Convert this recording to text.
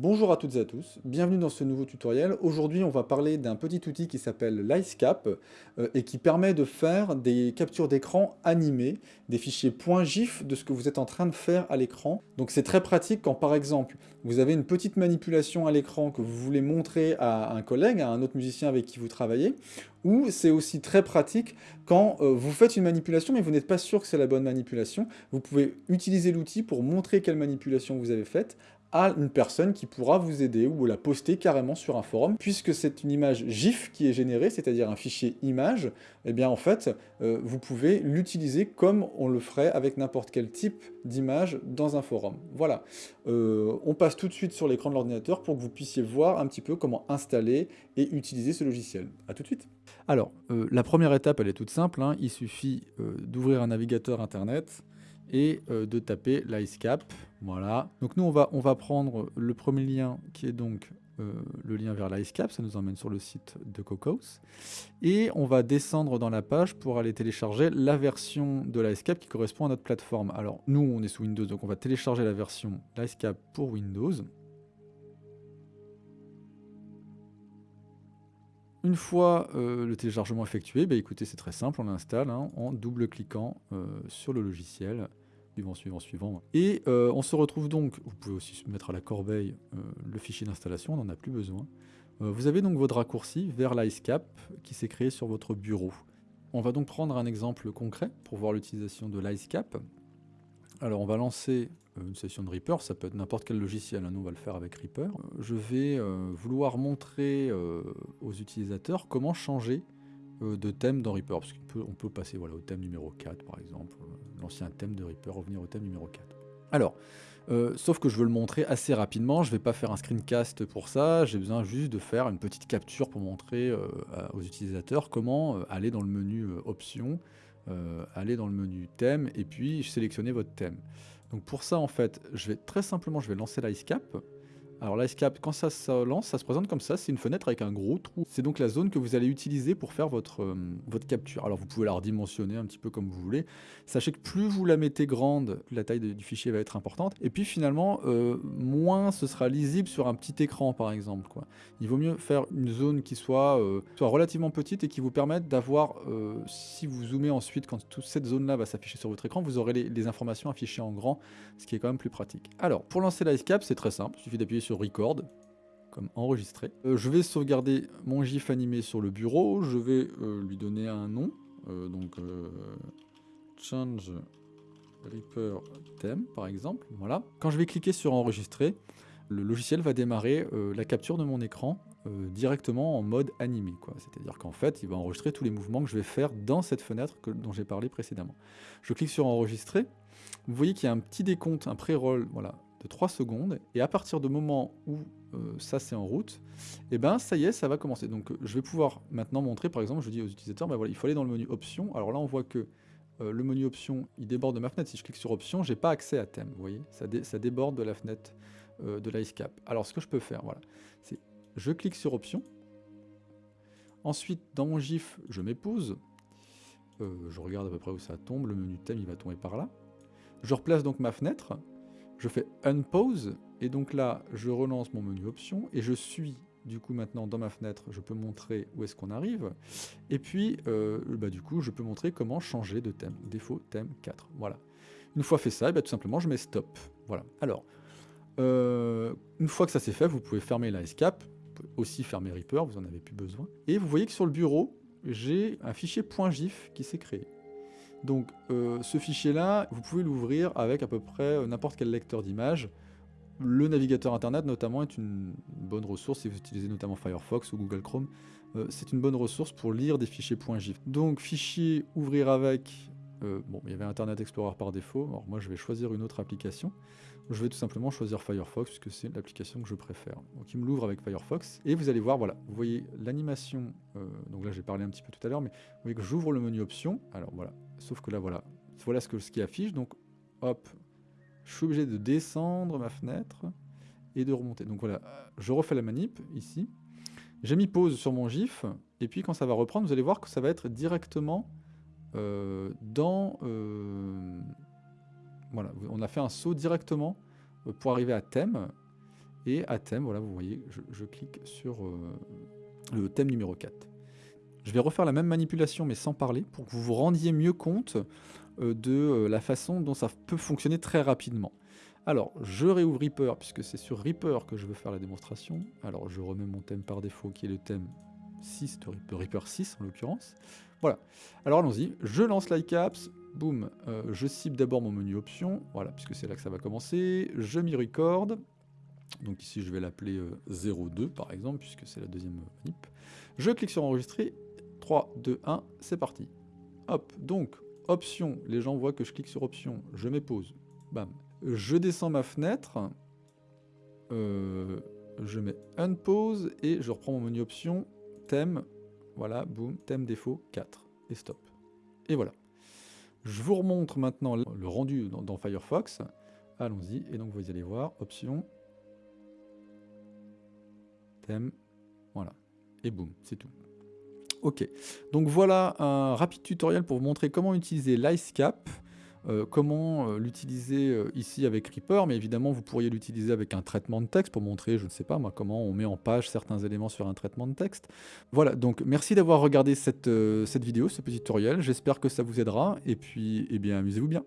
Bonjour à toutes et à tous, bienvenue dans ce nouveau tutoriel. Aujourd'hui on va parler d'un petit outil qui s'appelle l'IceCap euh, et qui permet de faire des captures d'écran animées, des fichiers .gif de ce que vous êtes en train de faire à l'écran. Donc c'est très pratique quand par exemple vous avez une petite manipulation à l'écran que vous voulez montrer à un collègue, à un autre musicien avec qui vous travaillez, ou c'est aussi très pratique quand euh, vous faites une manipulation mais vous n'êtes pas sûr que c'est la bonne manipulation. Vous pouvez utiliser l'outil pour montrer quelle manipulation vous avez faite à une personne qui pourra vous aider ou la poster carrément sur un forum. Puisque c'est une image GIF qui est générée, c'est-à-dire un fichier image, eh bien en fait, euh, vous pouvez l'utiliser comme on le ferait avec n'importe quel type d'image dans un forum. Voilà. Euh, on passe tout de suite sur l'écran de l'ordinateur pour que vous puissiez voir un petit peu comment installer et utiliser ce logiciel. A tout de suite. Alors, euh, la première étape, elle est toute simple. Hein. Il suffit d'ouvrir un navigateur internet, et de taper l'IceCap. Voilà. Donc nous, on va, prendre le premier lien qui est donc euh, le lien vers l'IceCap, ça nous emmène sur le site de Cocos. Et on va descendre dans la page pour aller télécharger la version de l'IceCap qui correspond à notre plateforme. Alors nous, on est sous Windows, donc on va télécharger la version l'IceCap pour Windows. Une fois euh, le téléchargement effectué, bah, écoutez, c'est très simple, on l'installe hein, en double-cliquant sur le logiciel suivant, suivant, suivant. Et euh, on se retrouve donc, vous pouvez aussi mettre à la corbeille euh, le fichier d'installation, on n'en a plus besoin. Euh, vous avez donc votre raccourci vers l'IceCap qui s'est créé sur votre bureau. On va donc prendre un exemple concret pour voir l'utilisation de l'IceCap. Alors on va lancer une session de Reaper, ça peut être n'importe quel logiciel, hein. nous on va le faire avec Reaper. Je vais vouloir montrer aux utilisateurs comment changer de thème dans Reaper, parce qu'on peut, on peut passer voilà, au thème numéro 4 par exemple, l'ancien thème de Reaper, revenir au thème numéro 4. Alors, euh, sauf que je veux le montrer assez rapidement, je ne vais pas faire un screencast pour ça, j'ai besoin juste de faire une petite capture pour montrer euh, aux utilisateurs comment euh, aller dans le menu options, aller dans le menu thème, et puis sélectionner votre thème. Donc pour ça, en fait, je vais très simplement, je vais lancer l'IceCap, alors l'IceCap, quand ça se lance, ça se présente comme ça, c'est une fenêtre avec un gros trou. C'est donc la zone que vous allez utiliser pour faire votre, euh, votre capture. Alors vous pouvez la redimensionner un petit peu comme vous voulez. Sachez que plus vous la mettez grande, la taille du fichier va être importante. Et puis finalement, euh, moins ce sera lisible sur un petit écran par exemple. Il vaut mieux faire une zone qui soit, euh, soit relativement petite et qui vous permette d'avoir, si vous zoomez ensuite, quand toute cette zone-là va s'afficher sur votre écran, vous aurez les, les, informations affichées en grand, ce qui est quand même plus pratique. Alors, pour lancer l'IceCap, c'est très simple, il suffit d'appuyer sur record, comme enregistré. Euh, je vais sauvegarder mon GIF animé sur le bureau, je vais euh, lui donner un nom, euh, donc change Reaper theme par exemple, voilà. Quand je vais cliquer sur enregistrer, le logiciel va démarrer la capture de mon écran directement en mode animé. C'est-à-dire qu'en fait, il va enregistrer tous les mouvements que je vais faire dans cette fenêtre dont j'ai parlé précédemment. Je clique sur enregistrer. Vous voyez qu'il y a un petit décompte, un pré-roll, voilà, de 3 secondes, et à partir du moment où euh, ça c'est en route, et eh ben ça y est, ça va commencer. Donc je vais pouvoir maintenant montrer, par exemple, je dis aux utilisateurs, ben voilà, il faut aller dans le menu options, alors là on voit que euh, le menu options, il déborde de ma fenêtre, si je clique sur options, j'ai pas accès à thème, vous voyez, ça, ça déborde de la fenêtre euh, de l'IceCap. Alors ce que je peux faire, voilà, c'est je clique sur options, ensuite dans mon GIF, je m'épouse, je regarde à peu près où ça tombe, le menu thème il va tomber par là, je replace donc ma fenêtre, je fais unpause, et donc là, je relance mon menu options, et je suis du coup maintenant dans ma fenêtre, je peux montrer où est-ce qu'on arrive, et puis euh, bah, du coup je peux montrer comment changer de thème, défaut thème 4, voilà. Une fois fait ça, bah, tout simplement je mets stop, voilà. Alors, euh, une fois que ça c'est fait, vous pouvez fermer la escape, aussi fermer Reaper, vous en avez plus besoin, et vous voyez que sur le bureau, j'ai un fichier .gif qui s'est créé. Donc euh, ce fichier-là, vous pouvez l'ouvrir avec à peu près euh, n'importe quel lecteur d'images. Le navigateur internet notamment est une bonne ressource si vous utilisez notamment Firefox ou Google Chrome. Euh, c'est une bonne ressource pour lire des fichiers .gif. Donc fichier ouvrir avec, bon il y avait Internet Explorer par défaut, alors moi je vais choisir une autre application. Je vais tout simplement choisir Firefox puisque c'est l'application que je préfère. Donc il me l'ouvre avec Firefox et vous allez voir, voilà, vous voyez l'animation, donc là j'ai parlé un petit peu tout à l'heure, mais vous voyez que j'ouvre le menu options, alors voilà, Sauf que là, voilà. Voilà ce qui affiche. Donc, hop, je suis obligé de descendre ma fenêtre et de remonter. Donc voilà, je refais la manip ici. J'ai mis pause sur mon GIF. Et puis quand ça va reprendre, vous allez voir que ça va être directement euh, dans... Euh, voilà, on a fait un saut directement euh, pour arriver à thème. Et à thème, voilà, vous voyez, je, clique sur le thème numéro 4. Je vais refaire la même manipulation mais sans parler pour que vous vous rendiez mieux compte de la façon dont ça peut fonctionner très rapidement. Alors, je réouvre Reaper puisque c'est sur Reaper que je veux faire la démonstration. Alors, je remets mon thème par défaut qui est le thème 6 de Reaper 6 en l'occurrence. Voilà. Alors allons-y, je lance l'ICAPS, boum, euh, je cible d'abord mon menu options, voilà, puisque c'est là que ça va commencer, je m'y record, donc ici je vais l'appeler 02 par exemple, puisque c'est la deuxième manip. Je clique sur enregistrer. 3, 2, 1, c'est parti. Hop, donc, option, les gens voient que je clique sur option, je mets pause, bam. Je descends ma fenêtre, euh, je mets unpause et je reprends mon menu option, thème, voilà, boum, thème défaut 4, et stop. Et voilà. Je vous remontre maintenant le rendu dans, Firefox, allons-y, et donc vous allez voir, option, thème, voilà, et boum, c'est tout. Ok, donc voilà un rapide tutoriel pour vous montrer comment utiliser l'IceCap, euh, comment euh, l'utiliser euh, ici avec Reaper, mais évidemment vous pourriez l'utiliser avec un traitement de texte pour montrer, je ne sais pas moi, comment on met en page certains éléments sur un traitement de texte. Voilà, donc merci d'avoir regardé cette, cette vidéo, ce petit tutoriel, j'espère que ça vous aidera, et puis, eh bien, amusez-vous bien.